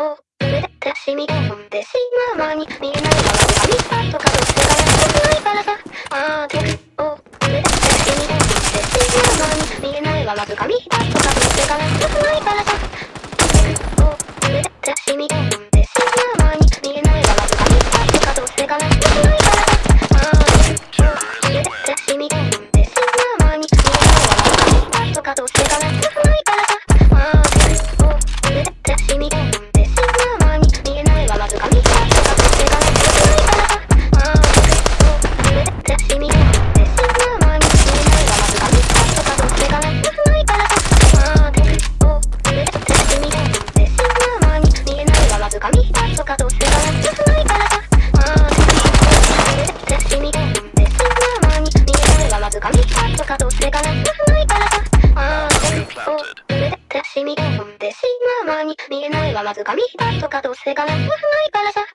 を上て染み込んでしまう間に見えないまま見たとかどうせがないからさあーて。を上て染み込んでしまう間に見えないまま掴みたとかどうせがないからさを上て染み込んでとかどうせかな。ないからさあーを上てしみ込んでしまう間に見えないまま掴みたとかどうせがな。いからさ